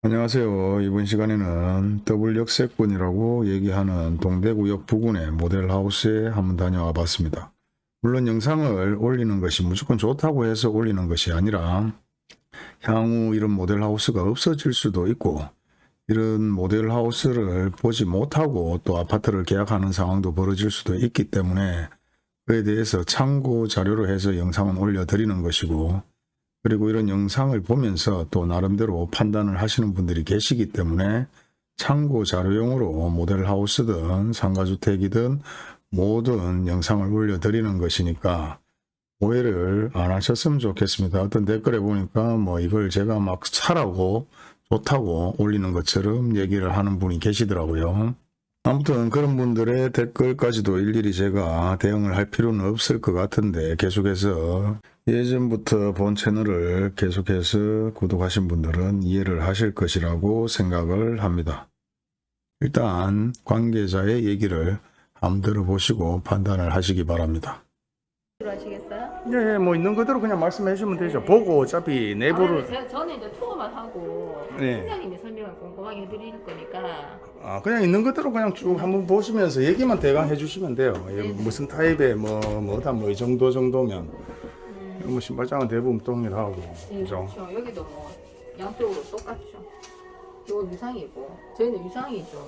안녕하세요. 이번 시간에는 더블 역세권이라고 얘기하는 동대구역 부근의 모델하우스에 한번 다녀와 봤습니다. 물론 영상을 올리는 것이 무조건 좋다고 해서 올리는 것이 아니라 향후 이런 모델하우스가 없어질 수도 있고 이런 모델하우스를 보지 못하고 또 아파트를 계약하는 상황도 벌어질 수도 있기 때문에 그에 대해서 참고 자료로 해서 영상은 올려드리는 것이고 그리고 이런 영상을 보면서 또 나름대로 판단을 하시는 분들이 계시기 때문에 참고 자료용으로 모델하우스든 상가주택이든 모든 영상을 올려드리는 것이니까 오해를 안 하셨으면 좋겠습니다. 어떤 댓글에 보니까 뭐 이걸 제가 막 사라고 좋다고 올리는 것처럼 얘기를 하는 분이 계시더라고요. 아무튼 그런 분들의 댓글까지도 일일이 제가 대응을 할 필요는 없을 것 같은데 계속해서 예전부터 본 채널을 계속해서 구독하신 분들은 이해를 하실 것이라고 생각을 합니다. 일단 관계자의 얘기를 한번 들어보시고 판단을 하시기 바랍니다. 하시겠어요? 네, 뭐 있는 그대로 그냥 말씀해 주시면 되죠. 보고 어차피 아, 근데 제가 저는 이제 투어만 하고 네. 팀장님이 설명을 꼼꼼하게 해드릴 거니까 아, 그냥 있는 그대로 그냥 쭉 한번 보시면서 얘기만 대강 해주시면 돼요. 예, 네. 무슨 타입의 뭐, 뭐다 뭐 이 정도 정도면. 뭐 신발장은 대부분 동일하고. 네, 그죠? 그렇죠. 여기도 뭐 양쪽으로 똑같죠. 이거 유상이고 저희는 유상이 좀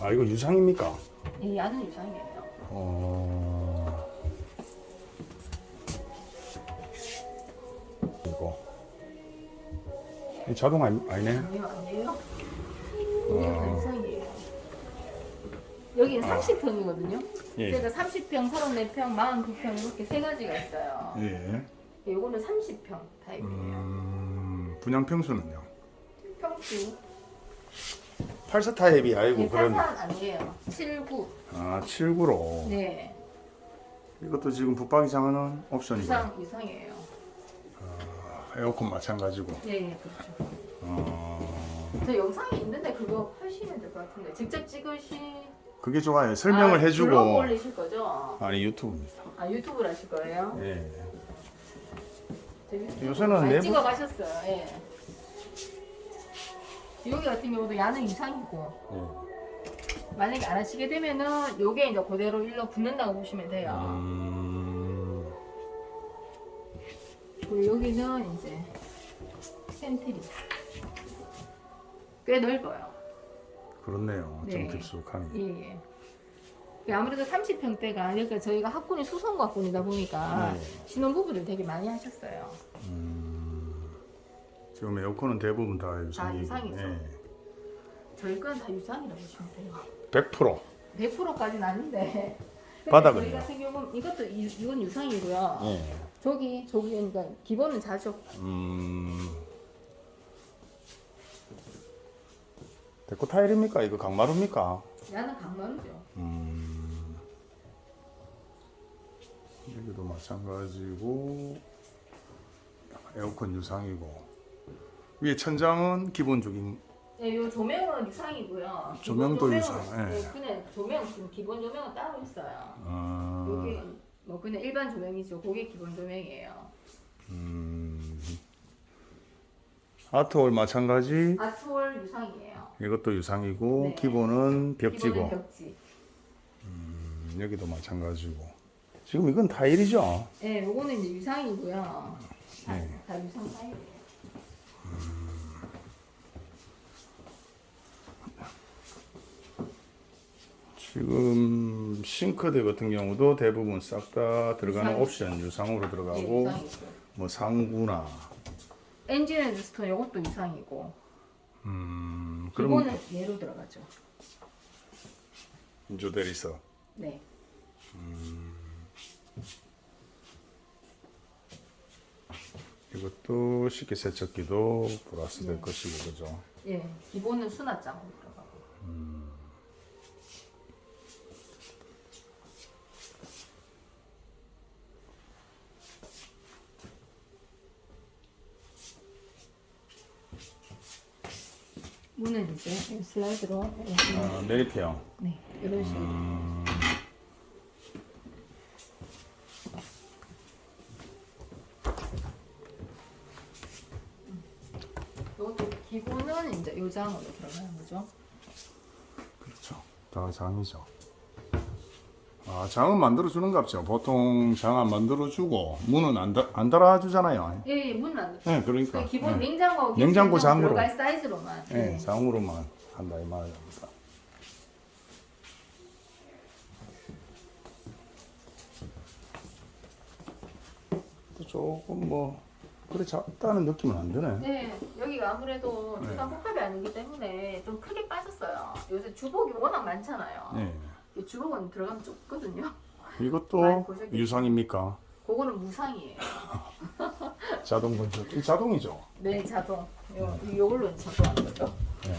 아, 이거 유상입니까? 이 야는 유상이에요. 어. 자동 아니, 아니네? 아니요 아니에요. 여기는 유상이에요. 여기는 30평이거든요. 예. 제가 30평, 34평, 42평 이렇게 세 가지가 있어요. 예. 요거는 30평 타입이에요. 음, 분양 평수는요? 평수 84 타입이 아니고 네, 그런. 83 아니에요. 79. 아, 79로. 네. 이것도 지금 붙박이 장은 옵션이고. 유상 유상이에요. 에어컨 마찬가지고. 네, 그렇죠. 어, 저 영상이 있는데 그거 하시면 될 것 같은데 직접 찍으시 그게 좋아요. 설명을 아, 해주고. 블로그 올리실 거죠? 아니 유튜브입니다. 아 유튜브를 하실 거예요? 예. 요새는 많이 내부- 찍어 가셨어요. 예. 여기 같은 경우도 야는 이상이고 예. 만약에 안 하시게 되면은 요게 이제 그대로 일로 붙는다고 보시면 돼요. 음, 그리고 여기는 이제 센트리 꽤 넓어요. 그렇네요. 좀 네. 깊숙하니. 예, 예. 아무래도 30평대가 그러니까 저희가 학군이 수성 학군이다 보니까 네. 신혼부부들 되게 많이 하셨어요. 음, 지금 에어컨은 대부분 다 유상이고. 유상이죠. 예. 저희 건 다 유상이라고 보시면 돼요. 100%. 100%까지는 아닌데. 근데 바닥은요? 저희 같은 경우는 이것도 이, 이건 유상이고요. 예. 저기 저기 그러니까 기본은 자죠. 음. 데코 타일입니까? 이거 강마루입니까? 야는 강마루죠. 음. 여기도 마찬가지고 에어컨 유상이고 위에 천장은 기본적인 네, 요 조명은 유상이고요. 조명도 기본 유상, 조명은, 예. 네, 그냥 조명 지금 기본 조명은 따로 있어요. 아, 여기 뭐 그냥 일반 조명이죠. 그게 기본 조명이에요. 음. 아트홀 마찬가지 아트월 유상이에요. 이것도 유상이고 네. 기본은 벽지고 기본은 벽지. 음, 여기도 마찬가지고 지금 이건 타일이죠? 네, 요거는 이제 유상이고요. 다, 네. 다 유상 타입이에요. 지금 싱크대 같은 경우도 대부분 싹 다 들어가는 유상. 옵션 유상으로 네, 들어가고 유상이고. 뭐 상구나 엔지니어드 스톤 요것도 유상이고. 음 그럼 기본은 얘로 들어가죠. 인조 대리석 네. 이것도 식기 세척기도 플러스 될 네. 것이고 그죠? 예, 기본은 수납장으로 들어가고. 문은 이제 슬라이드로 아, 내리평 네, 이런 식으로. 음, 요것도 기본은 이제 요 장으로 들어가는 거죠. 그렇죠. 다 장이죠. 아, 장은 만들어 주는갑죠. 보통 장 안 만들어 주고 문은 안, 달- 안 달아주잖아요. 예, 예, 문은 안 돼. 네, 그러니까. 그 기본 네. 냉장고 냉장고 장으로. 들어갈 사이즈로만. 네, 예. 장으로만 한다 이 말입니다. 또 조금 뭐 그래 작다는 느낌은 안 드네. 네, 여기가 아무래도 네. 주방 복합이 아니기 때문에 좀 크게 빠졌어요. 요새 주복이 워낙 많잖아요. 네. 이 주복은 들어가면 좁거든요. 이것도? 유상입니까? 그거는 무상이에요. 자동 건조. 이 자동이죠. 네, 자동. 요, 요걸로 자동 하는 거죠. 네.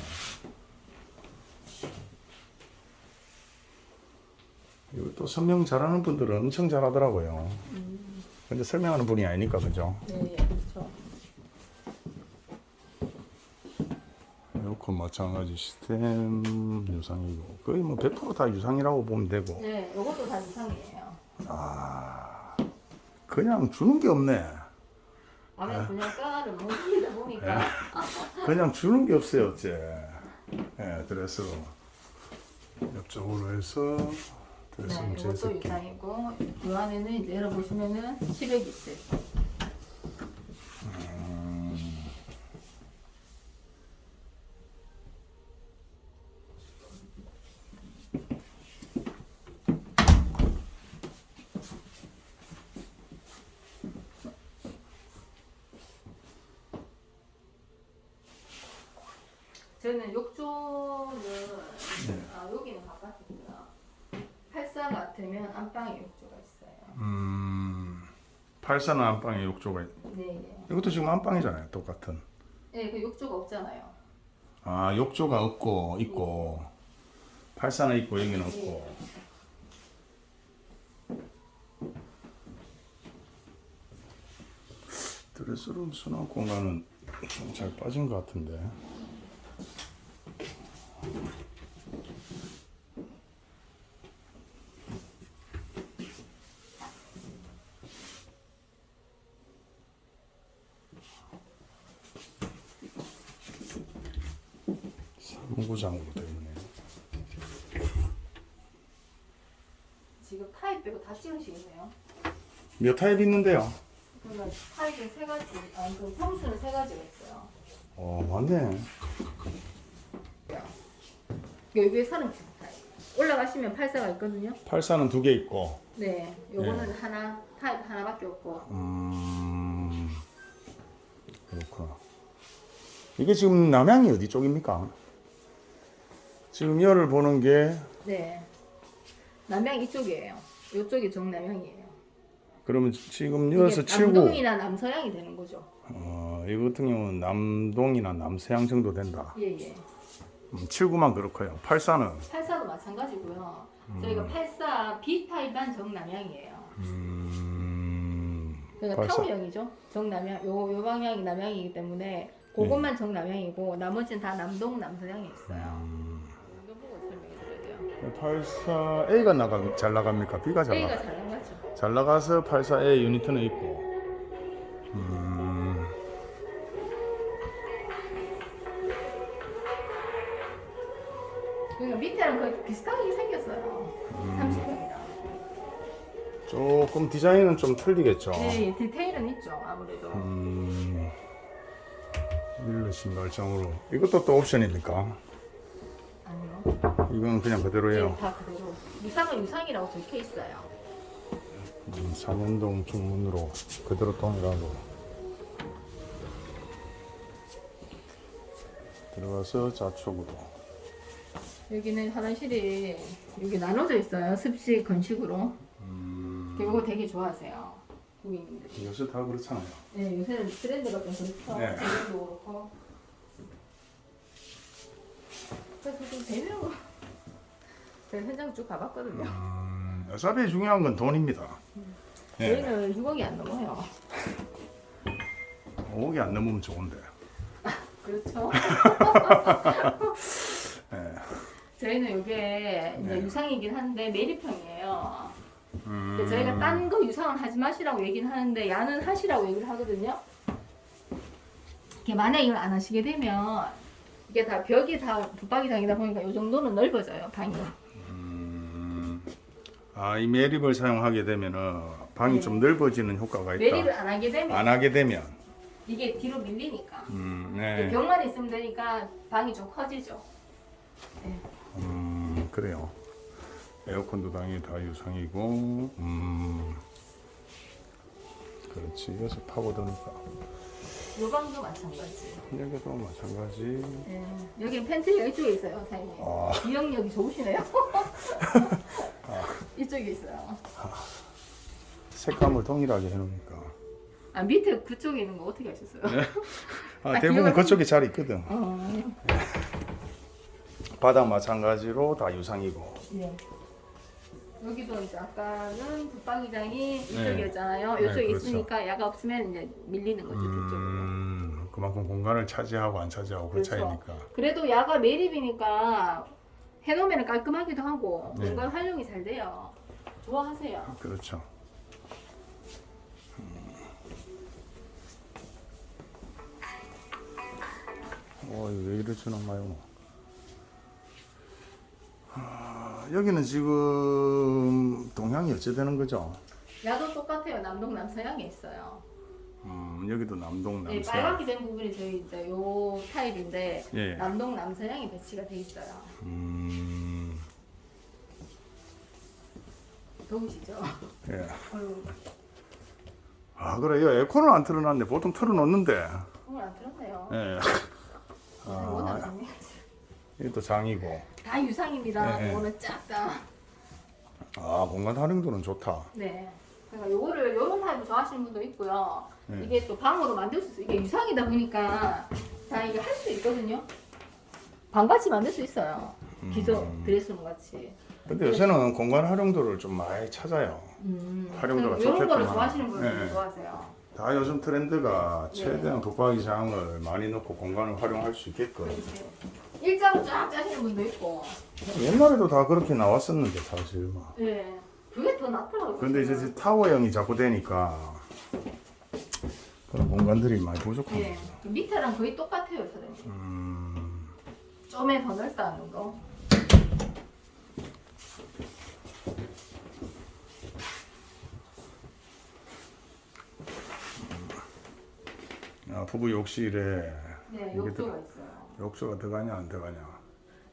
이것도 설명 잘하는 분들은 엄청 잘하더라고요. 음, 근데 설명하는 분이 아니니까 그죠? 네, 예, 에어컨 마찬가지 시스템 유상이고 거의 뭐 100%다 유상이라고 보면 되고. 네, 요것도 다 무상이에요. 아 그냥 주는 게 없네. 아무래도 그냥 까를 못 올리다 보니까. 그냥 주는 게 없어요 어째. 예 그래서 옆쪽으로 해서 드레싱 네, 이것도 유상이고 이 안에는 이제 열어보시면은 10액 있어요. 저는 욕조는 네. 아, 여기는 바깥이고요. 84 같으면 안방에 욕조가 있어요. 음 84는 안방에 욕조가 있... 네, 네. 이것도 지금 안방이잖아요 똑같은. 네, 그 욕조가 없잖아요. 아 욕조가 없고 있고. 84는 있고 여기는 없고. 드레스룸 수납 공간은 좀 잘 빠진 것 같은데 되어 있네요 지금 타입 빼고 다 찍으시겠네요. 몇 타입 있는데요? 그러면 타입은 세 가지, 아, 그 평수는 세 가지가 있어요. 어 맞네 여기에 39 타입. 올라가시면 84가 있거든요. 84는 두 개 있고 네, 요거는 하나, 타입 하나밖에 없고. 음 그렇구나 이게 지금 남향이 어디 쪽입니까? 지금 열을 보는 게 네. 남양 이쪽이에요. 이쪽이 정남향이에요. 그러면 지금 여기서 79 남동이나 남서양이 되는 거죠. 어, 이 같은 경우는 남동이나 남서양 정도 된다 예, 예. 음, 79만 그렇고요 84는 84도 마찬가지고요. 음. 저희가 84 B타입만 정남향이에요. 음, 그러니까 84. 타워형이죠. 정남향. 요, 요 방향이 남향이기 때문에 그것만 네. 정남향이고 나머지는 다 남동, 남서양이 있어요. 음, 84A가 나가, 잘 나갑니까? B가 잘 A가 나가? 잘 나가죠. 잘 나가서 84A 유니트는 있고 음... 그러니까 밑에랑 거의 비슷하게 생겼어요. 음... 30평이랑. 조금 디자인은 좀 틀리겠죠? 네, 디테일은 있죠. 아무래도. 음... 밀러 신발장으로. 이것도 또 옵션입니까? 아니요. 이건 그냥 네, 그대로예요 다 그대로. 유상은 유상이라고 적혀 있어요. 음, 삼연동 중문으로 그대로 동일하고 들어가서 좌측으로 여기는 화장실이 여기 나눠져 있어요. 습식 건식으로. 음, 이거 되게 좋아하세요. 고객님들이. 요새 다 그렇잖아요 네, 요새는 트렌드가 좀 그렇죠. 네. 그렇고. 그래서 좀 되면 제가 현장 쭉 가봤거든요. 음, 어차피 중요한 건 돈입니다 예, 저희는 6억이 안 넘어요. 5억이 안 넘으면 좋은데 그렇죠. 예. 저희는 이게 이제 네. 유상이긴 한데 매립형이에요. 음, 저희가 딴 거 유상은 하지 마시라고 얘기는 하는데 야는 하시라고 얘기를 하거든요. 만약 이걸 안 하시게 되면 이게 다 벽이 다 붙박이장이다 보니까 이 정도는 넓어져요 방이. 음, 아, 이 매립을 사용하게 되면은 방이 네. 좀 넓어지는 효과가 있다. 매립을 안 하게 되면 안 하게 되면, 이게 뒤로 밀리니까 음, 네. 벽만 있으면 되니까 방이 좀 커지죠. 네. 음, 그래요. 에어컨도 당연히 다 유상이고, 음, 그렇지. 여기서 파고드니까. 요 방도 마찬가지. 여기도 마찬가지. 네. 여기 팬트리가 이쪽에 있어요, 사장님. 아, 기억력이 좋으시네요. 이쪽에 있어요. 색감을 동일하게 해놓으니까. 아 밑에 그쪽에 있는 거 어떻게 하셨어요? 아, 아, 대부분 그쪽에 잘 있거든. 어, 바닥 마찬가지로 다 유상이고. 네. 여기도 이제 아까는 붙박이장이 네. 이쪽이었잖아요. 네, 이쪽에 그렇죠. 있으니까 야가 없으면 이제 밀리는 거죠, 뒤쪽으로. 음, 그만큼 공간을 차지하고 안 차지하고 그 그렇죠. 차이니까. 그래도 야가 매립이니까 해놓으면 깔끔하기도 하고 네. 공간 활용이 잘 돼요. 좋아하세요. 그렇죠. 어, 왜 이러지나 마요. 아, 여기는 지금 동향이 어찌 되는 거죠? 야도 똑같아요. 남동 남서양에 있어요. 음, 여기도 남동 네, 남서. 빨갛게 된 부분이 저희 이제 요 타입인데 예. 남동 남서양이 배치가 돼 있어요. 음, 더우시죠? 예. 어휴, 아, 그래요. 에어컨을 안 틀어놨네. 보통 틀어놓는데. 오늘 안 들었네요. 예. 워낙 아, 좋네요. 이것도 장이고. 다 유상입니다. 네, 네. 오늘 쫙 다. 아, 공간 활용도는 좋다. 네. 그러니까 요거를 요런 타입을 좋아하시는 분도 있고요. 네. 이게 또 방으로 만들 수 있어. 이게 유상이다 보니까 다 이게 할 수 있거든요. 방같이 만들 수 있어요. 기존 음. 드레스룸 같이. 근데 요새는 공간 활용도를 좀 많이 찾아요. 음. 활용도가 이런 거를 좋겠구나. 좋아하시는 분들 네. 좋아하세요. 다 요즘 트렌드가 네. 최대한 붙박이 장을 많이 넣고 공간을 활용할 수 있게끔. 일자로 쫙 짜시는 분도 있고. 옛날에도 다 그렇게 나왔었는데 사실 뭐. 네. 그게 더 낫더라고요. 근데 이제 타워형이 자꾸 되니까 그런 공간들이 많이 부족한 네. 거죠. 그 밑에랑 거의 똑같아요, 사장님. 음, 좀에 더 넓다는 거. 아, 부부 욕실에 네, 욕조가 더- 있어요. 욕조가 들어가냐 안 들어가냐.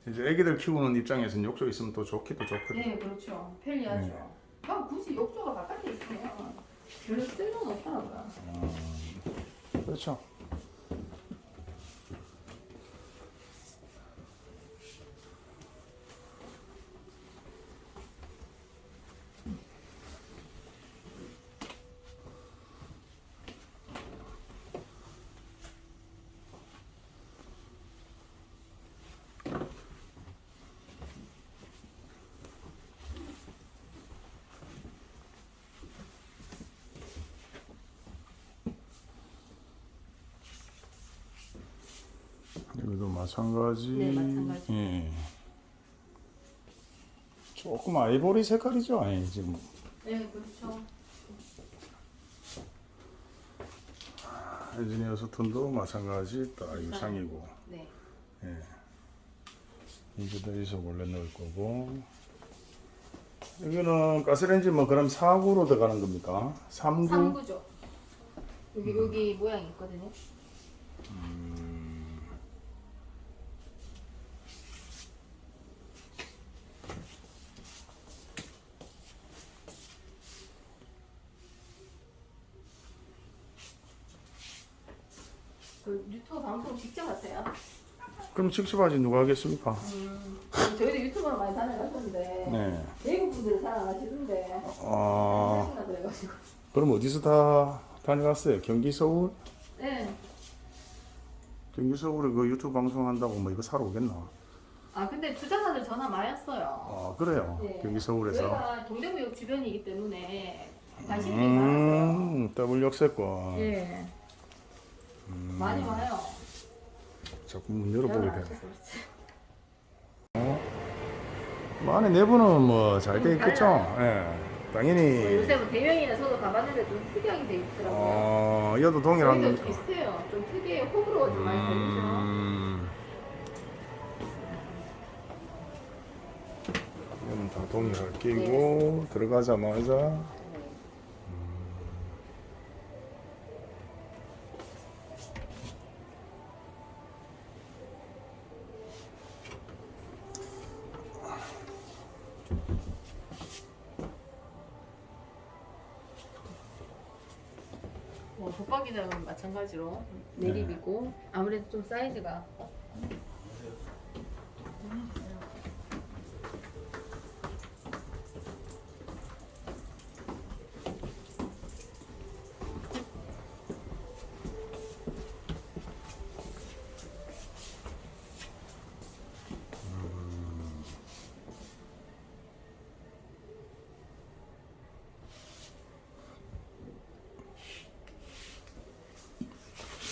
이제 애기들 키우는 입장에서는 욕조 있으면 또 좋기도 좋거든. 네, 그렇죠. 편리하죠. 네. 굳이 욕조가 바깥에 있으면 별로 쓸모는 없더라고요. 그렇죠. 여기도 마찬가지. 네, 마찬가지. 예. 조금 아이보리 색깔이죠, 아니 지금. 네, 그렇죠. 엔지니어 스톤도 마찬가지 다 유상이고. 네. 예. 이제도 여기서 원래 넣을 거고. 여기는 가스레인지 뭐 그럼 4구로 들어가는 겁니까? 3구? 3구죠. 여기 음. 여기 모양이 있거든요. 그 유튜브 방송 직접 하세요? 그럼 직접 하지 누가 하겠습니까? 음, 저희도 유튜브로 많이 다녀갔었는데 네. 외국 안 하시던데 아, 그럼 어디서 다 다녀갔어요? 경기 서울? 네. 경기 서울에 그 유튜브 방송한다고 뭐 이거 사러 오겠나? 아 근데 투자자들 전화 많이 왔어요. 아 그래요. 네. 경기 서울에서. 저희가 동대구역 주변이기 때문에 관심이 많았어요. 음, 더블 역세권. 예. 많이 와요. 자꾸 문 열어보게 안 되네. 그렇지. 뭐 안에 내부는 뭐 잘돼 음, 있겠죠? 예. 당연히 요새 뭐 대명이나 저도 가봤는데 좀 특이하게 돼 있더라고요. 어 이것도 동일한 저희도 비슷해요. 좀 특이해 호불호가 좀 많이 걸리죠. 음. 이거는 다 동일하게 끼고 들어가자마자 뭐 붙박이장은 마찬가지로 내립이고 아무래도 좀 사이즈가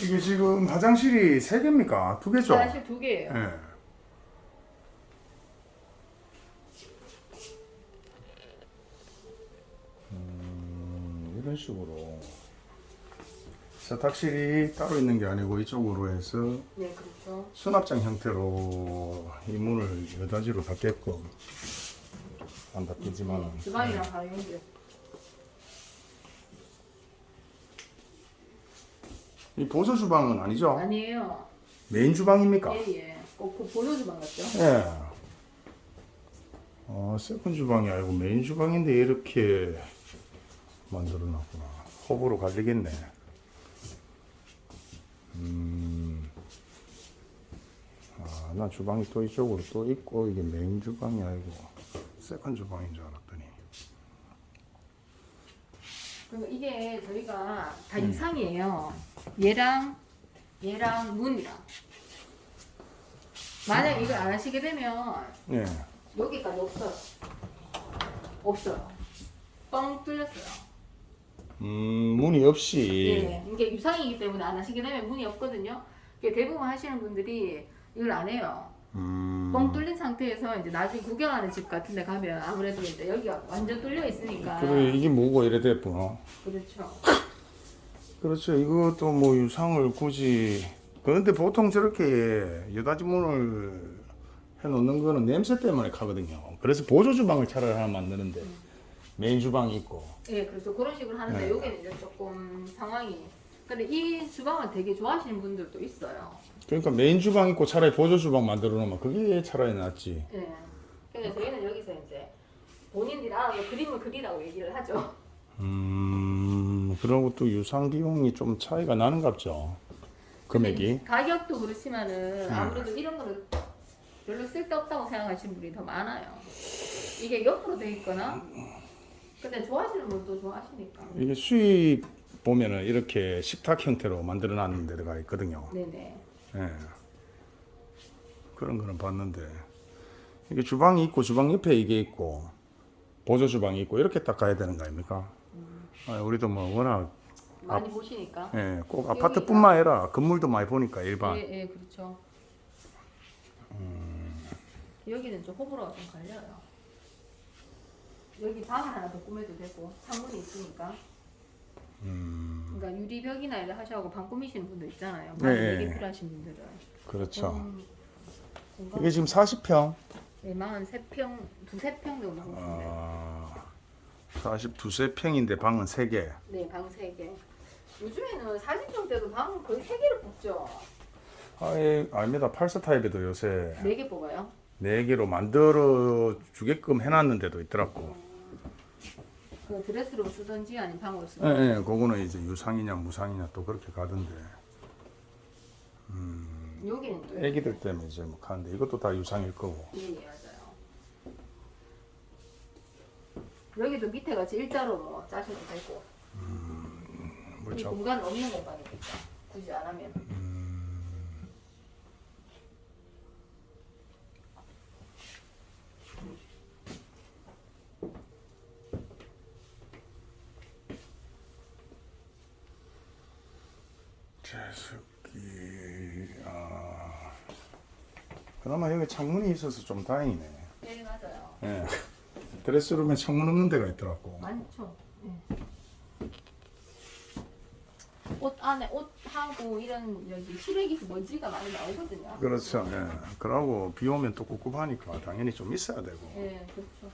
이게 지금 화장실이 세 개입니까? 두 개죠? 사실 두 개예요. 예. 음, 이런 식으로 세탁실이 따로 있는 게 아니고 이쪽으로 해서 네, 그렇죠. 수납장 형태로 이 문을 여닫이로 닫게끔 안 닫히지만 주방이랑 바로 연결. 이 보조 주방은 아니죠? 아니에요. 메인 주방입니까? 예, 예. 꼭 그 보조 주방 같죠? 예. 어, 세컨 주방이 아니고 메인 주방인데 이렇게 만들어 놨구나. 호불호 갈리겠네. 음. 아, 나 주방이 또 이쪽으로 또 있고 이게 메인 주방이 아니고 세컨 주방인 줄 알았더니. 그리고 이게 저희가 다 음. 이상이에요. 얘랑 얘랑 문이랑. 만약 이걸 안 하시게 되면 예. 여기까지 없어요. 없어요. 뻥 뚫렸어요. 음, 문이 없이. 예. 이게 유상이기 때문에 안 하시게 되면 문이 없거든요. 대부분 하시는 분들이 이걸 안 해요. 음. 뻥 뚫린 상태에서 이제 나중에 구경하는 집 같은 데 가면 아무래도 이제 여기가 완전 뚫려 있으니까. 그래, 이게 뭐고 이래 됐구나. 그렇죠. 그렇죠. 이것도 뭐 유상을 굳이 그런데 보통 저렇게 여닫이 문을 해놓는 거는 냄새 때문에 가거든요. 그래서 보조 주방을 차라리 하나 만드는데 메인 주방이 있고. 예, 그래서 그런 식으로 하는데 네. 여기는 이제 조금 상황이. 근데 이 주방을 되게 좋아하시는 분들도 있어요. 그러니까 메인 주방 있고 차라리 보조 주방 만들어 놓으면 그게 차라리 낫지. 예. 그래서 저희는 여기서 이제 본인들이 알아서 그림을 그리라고 얘기를 하죠. 음, 그러고 또 유상 비용이 좀 차이가 나는갑죠. 금액이. 가격도 그렇지만은 아무래도 이런 거는 별로 쓸데없다고 생각하시는 분이 더 많아요. 이게 옆으로 돼 있거나 근데 좋아하시는 분도 좋아하시니까. 이게 수입 보면은 이렇게 식탁 형태로 만들어 놨는 데가 있거든요. 네네. 예. 그런 거는 봤는데 이게 주방이 있고 주방 옆에 이게 있고 보조 주방이 있고 이렇게 딱 가야 되는 거 아닙니까? 아, 우리도 뭐 워낙 많이 보시니까. 예, 꼭 아파트뿐만 아니라 건물도 많이 보니까 일반 예, 예, 그렇죠. 여기는 좀 호불호가 좀 갈려요. 여기 방 하나 더 꾸며도 되고 창문이 있으니까. 음, 그러니까 유리벽이나 이렇게 하셔고 방 꾸미시는 분들 있잖아요. 네, 방이 네. 되게 필요하신 분들은. 그렇죠. 음, 이게 지금 40평. 네, 43평, 두세 평 정도 하고 있는데. 아, 42세 평인데 방은 3개. 네, 방 3개. 요즘에는 40평대도 방 거의 3개를 뽑죠. 아, 예, 아닙니다. 8사 타입에도 요새 4개 뽑아요. 4개로 만들어 주게끔 해놨는 데도 있더라고. 그 드레스룸 쓰든지 아니면 방으로 예, 쓰든지. 예, 그거는 이제 유상이냐 무상이냐 또 그렇게 가던데. 여기는 또 애기들 때문에 이제 뭐 가는데 이것도 다 유상일 거고. 예, 예, 맞아요. 여기도 밑에 같이 일자로 뭐 짜셔도 되고. 이 그렇죠. 공간 없는 공간이겠죠. 굳이 안 하면. 제습기, 아. 그나마 여기 창문이 있어서 좀 다행이네. 네, 맞아요. 예. 드레스룸에 창문 없는 데가 있더라고. 많죠. 예. 옷 안에 옷하고 이런 여기 실외기 먼지가 많이 나오거든요. 그렇죠. 예. 그러고 비 오면 또 꿉꿉하니까 당연히 좀 있어야 되고. 예, 그렇죠.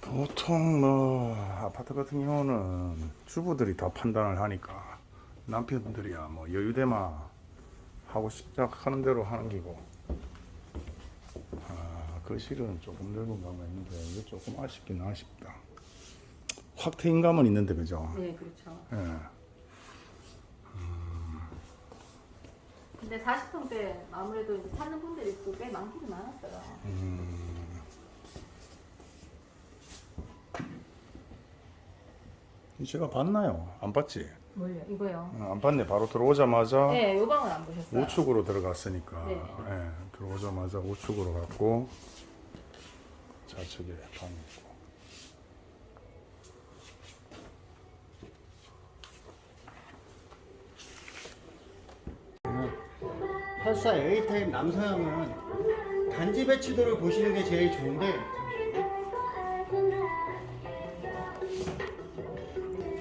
보통 뭐 아파트 같은 경우는 주부들이 다 판단을 하니까 남편들이야 뭐 여유대마 하고 시작하는 대로 하는 기고 아 거실은 조금 넓은 감은 있는데 이게 조금 아쉽긴 아쉽다 확 트인 감은 있는데 그죠 네, 그렇죠. 예. 근데 40평대 아무래도 이제 찾는 분들이 또꽤 많기는 많았어요. 제가 봤나요 안 봤지 뭘요? 이거요? 어, 안 봤네 바로 들어오자마자 네, 요 방은 안 보셨어요. 우측으로 들어갔으니까 네. 예, 들어오자마자 우측으로 갔고 좌측에 방이 있고 팔사 A타입 남서형은 단지 배치도를 보시는 게 제일 좋은데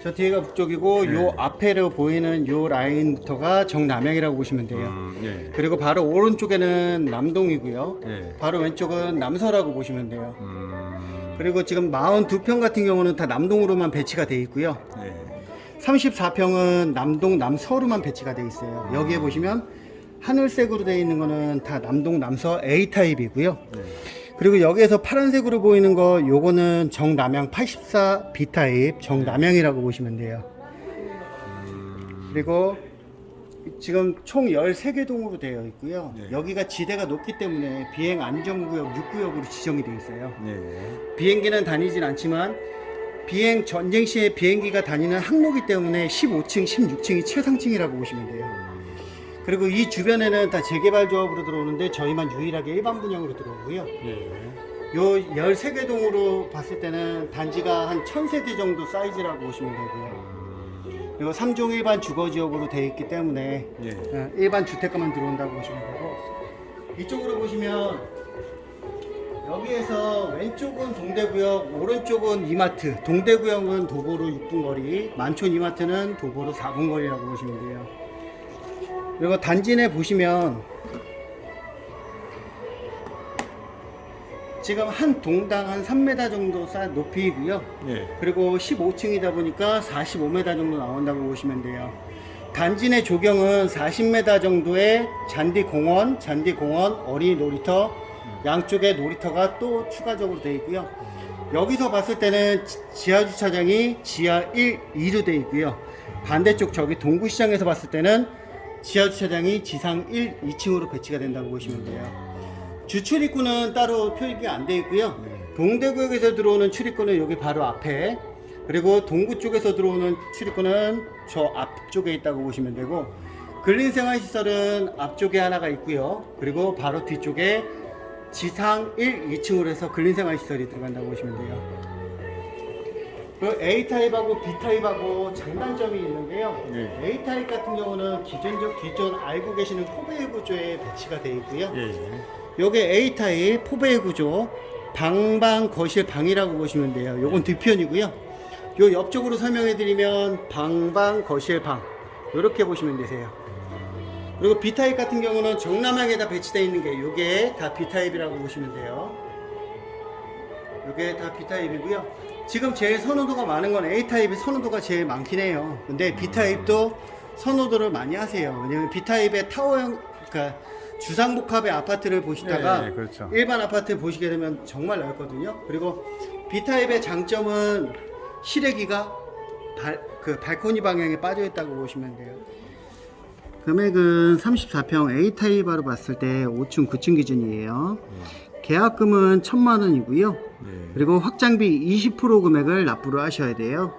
저 뒤에가 북쪽이고 네. 요 앞에로 보이는 요 라인부터가 정남향이라고 보시면 돼요 음, 예. 그리고 바로 오른쪽에는 남동이고요 예. 바로 왼쪽은 남서라고 보시면 돼요 음, 그리고 지금 42평 같은 경우는 다 남동으로만 배치가 돼 있고요 예. 34평은 남동 남서로만 배치가 돼 있어요. 여기에 보시면 하늘색으로 되어 있는 거는 다 남동 남서 A 타입이고요. 예. 그리고 여기에서 파란색으로 보이는 거 요거는 정남향 84 B 타입 정남향이라고 보시면 돼요. 그리고 지금 총 13개 동으로 되어 있고요. 네. 여기가 지대가 높기 때문에 비행 안전구역 6구역으로 지정이 되어 있어요. 예. 비행기는 다니진 않지만 비행 전쟁 시에 비행기가 다니는 항로기 때문에 15층, 16층이 최상층이라고 보시면 돼요. 그리고 이 주변에는 다 재개발 조합으로 들어오는데 저희만 유일하게 일반 분양으로 들어오고요. 예. 요 13개 동으로 봤을 때는 단지가 한 1000세대 정도 사이즈라고 보시면 되고요. 그리고 3종 일반 주거 지역으로 되어 있기 때문에 예. 어, 일반 주택가만 들어온다고 보시면 되고 이쪽으로 보시면 여기에서 왼쪽은 동대구역 오른쪽은 이마트 동대구역은 도보로 6분 거리 만촌 이마트는 도보로 4분 거리라고 보시면 돼요 그리고 단지 내 보시면 지금 한 동당 한 3m 정도 쌓 높이고요 예. 그리고 15층이다 보니까 45m 정도 나온다고 보시면 돼요. 단지 내 조경은 40m 정도의 잔디 공원, 잔디 공원, 어린이 놀이터, 양쪽에 놀이터가 또 추가적으로 되어 있고요. 여기서 봤을 때는 지- 지하 주차장이 지하 1, 2로 되어 있고요. 반대쪽 저기 동구시장에서 봤을 때는 지하 주차장이 지상 1, 2층으로 배치가 된다고 보시면 돼요. 주 출입구는 따로 표기가 안 되어 있고요. 동대구역에서 들어오는 출입구는 여기 바로 앞에 그리고 동구 쪽에서 들어오는 출입구는 저 앞쪽에 있다고 보시면 되고 근린생활시설은 앞쪽에 하나가 있고요. 그리고 바로 뒤쪽에 지상 1, 2층으로 해서 근린생활시설이 들어간다고 보시면 돼요. 그 A타입하고 B타입하고 장단점이 있는데요. 예. A타입 같은 경우는 기존적 기존 알고 계시는 포베이 구조에 배치가 되어 있고요. 예. 요게 A타입 포베이 구조 방방 거실 방이라고 보시면 돼요. 요건 뒤편이고요. 요 옆쪽으로 설명해 드리면 방방 거실 방 이렇게 보시면 되세요. 그리고 B타입 같은 경우는 정남향에다 배치되어 있는 게 요게 다 B타입이라고 보시면 돼요. 요게 다 B타입이고요. 지금 제일 선호도가 많은 건 A타입이 선호도가 제일 많긴 해요. 근데 B타입도 선호도를 많이 하세요. 왜냐면 B타입의 타워형, 그러니까 주상복합의 아파트를 보시다가 예, 예, 그렇죠. 일반 아파트 보시게 되면 정말 넓거든요. 그리고 B타입의 장점은 실외기가 발, 그 발코니 방향에 빠져 있다고 보시면 돼요. 금액은 34평 A타입으로 봤을 때 5층, 9층 기준이에요. 계약금은 1000만 원이고요. 예. 그리고 확장비 20% 금액을 납부를 하셔야 돼요.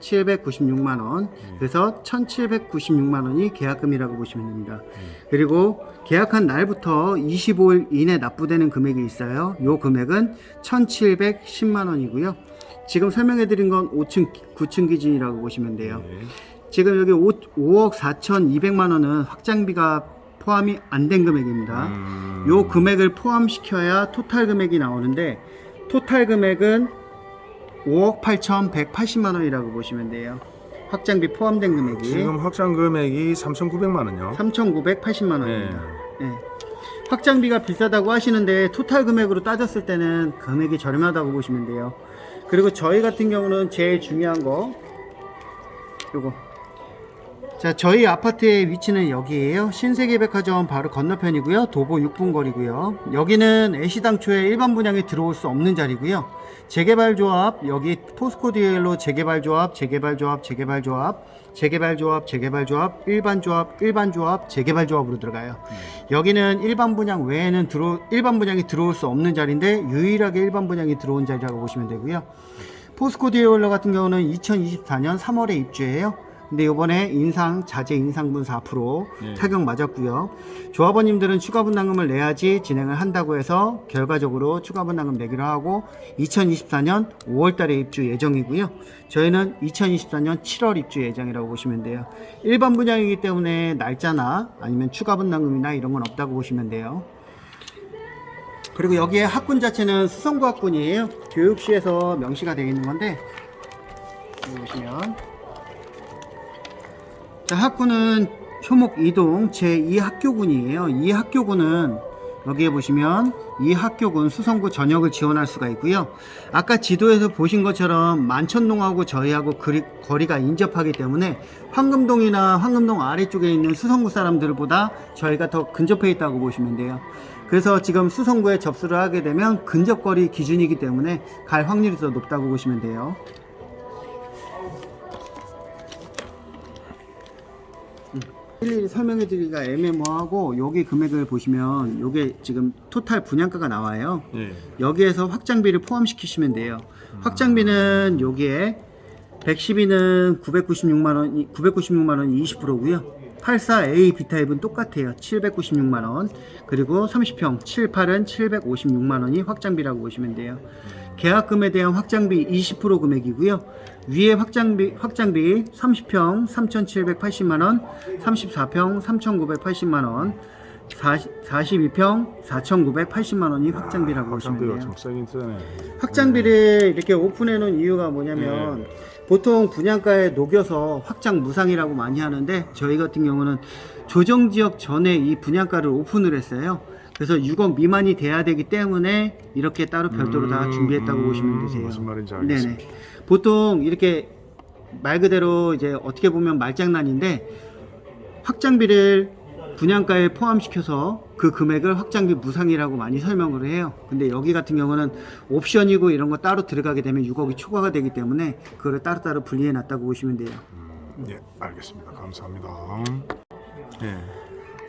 796만 원. 그래서 1,796만 원이 계약금이라고 보시면 됩니다. 그리고 계약한 날부터 25일 이내 납부되는 금액이 있어요. 요 금액은 1,710만 원이고요. 지금 설명해 드린 건 5층 9층 기준이라고 보시면 돼요. 네. 지금 여기 5, 5억 4,200만 원은 확장비가 포함이 안 된 금액입니다. 음. 요 금액을 포함시켜야 토탈 금액이 나오는데 토탈 금액은 5억 8,180만 원이라고 보시면 돼요. 확장비 포함된 금액이 지금 확장 금액이 3,900만 원요. 3,980만 네. 원입니다. 예. 확장비가 비싸다고 하시는데 토탈 금액으로 따졌을 때는 금액이 저렴하다고 보시면 돼요. 그리고 저희 같은 경우는 제일 중요한 거 요거 자 저희 아파트의 위치는 여기에요. 신세계백화점 바로 건너편이고요. 도보 6분 거리고요. 여기는 애시당초에 일반 분양에 들어올 수 없는 자리고요. 재개발 조합 여기 포스코 디엘로 재개발 조합 재개발 조합 재개발 조합 재개발 조합 재개발 조합 일반 조합 일반 조합 재개발 조합으로 들어가요. 여기는 일반 분양 외에는 들어 일반 분양이 들어올 수 없는 자리인데 유일하게 일반 분양이 들어온 자리라고 보시면 되고요. 포스코 디올러 같은 경우는 2024년 3월에 입주해요. 근데 이번에 인상 자재 인상분 4% 네. 타격 맞았고요. 조합원님들은 추가 분담금을 내야지 진행을 한다고 해서 결과적으로 추가 분담금 내기로 하고 2024년 5월 달에 입주 예정이고요. 저희는 2024년 7월 입주 예정이라고 보시면 돼요. 일반 분양이기 때문에 날짜나 아니면 추가 분담금이나 이런 건 없다고 보시면 돼요. 그리고 여기에 학군 자체는 수성구 학군이에요. 교육시에서 명시가 되어 있는 건데 여기 보시면 자 학군은 효목 이동 제2학교군이에요. 이 학교군은 여기에 보시면 이 학교군 수성구 전역을 지원할 수가 있고요. 아까 지도에서 보신 것처럼 만천동하고 저희하고 거리, 거리가 인접하기 때문에 황금동이나 황금동 아래쪽에 있는 수성구 사람들보다 저희가 더 근접해 있다고 보시면 돼요. 그래서 지금 수성구에 접수를 하게 되면 근접거리 기준이기 때문에 갈 확률이 더 높다고 보시면 돼요. 일일이 설명해 드리기가 애매모호하고 여기 금액을 보시면 요게 지금 토탈 분양가가 나와요. 예. 여기에서 확장비를 포함시키시면 돼요. 확장비는 여기에 112는 996만 원, 996만 원이 20%고요. 84A B타입은 똑같아요. 796만 원. 그리고 30평 78은 756만 원이 확장비라고 보시면 돼요. 계약금에 대한 확장비 20% 금액이고요. 위에 확장비 확장비 30평 3,780만 원, 34평 3,980만 원, 40, 42평 4,980만 원이 확장비라고 보시면 돼요. 확장비를 이렇게 오픈해 놓은 이유가 뭐냐면 보통 분양가에 녹여서 확장 무상이라고 많이 하는데 저희 같은 경우는 조정 지역 전에 이 분양가를 오픈을 했어요. 그래서 6억 미만이 돼야 되기 때문에 이렇게 따로 별도로 다 음, 준비했다고 음, 보시면 되세요. 무슨 말인지 알겠습니다. 네네. 보통 이렇게 말 그대로 이제 어떻게 보면 말장난인데 확장비를 분양가에 포함시켜서 그 금액을 확장비 무상이라고 많이 설명을 해요. 근데 여기 같은 경우는 옵션이고 이런 거 따로 들어가게 되면 6억이 초과가 되기 때문에 그거를 따로따로 분리해 놨다고 보시면 돼요. 음, 예, 알겠습니다. 감사합니다. 예.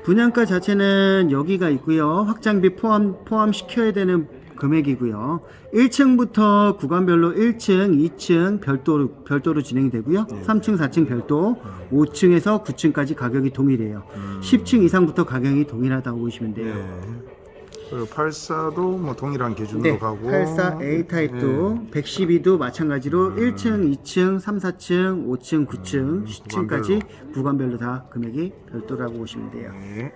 분양가 자체는 여기가 있고요. 확장비 포함 포함 시켜야 되는 금액이고요. 1층부터 구간별로 1층, 2층 별도로 별도로 진행이 되고요. 3층, 4층 별도, 5층에서 9층까지 가격이 동일해요. 10층 이상부터 가격이 동일하다고 보시면 돼요. 예. 그 84도 뭐 동일한 기준으로 네, 가고 84A 타입도 112도 마찬가지로 1층, 2층, 3, 4층, 5층, 9층, 10층까지 구간별로 다 금액이 별도라고 보시면 돼요. 예.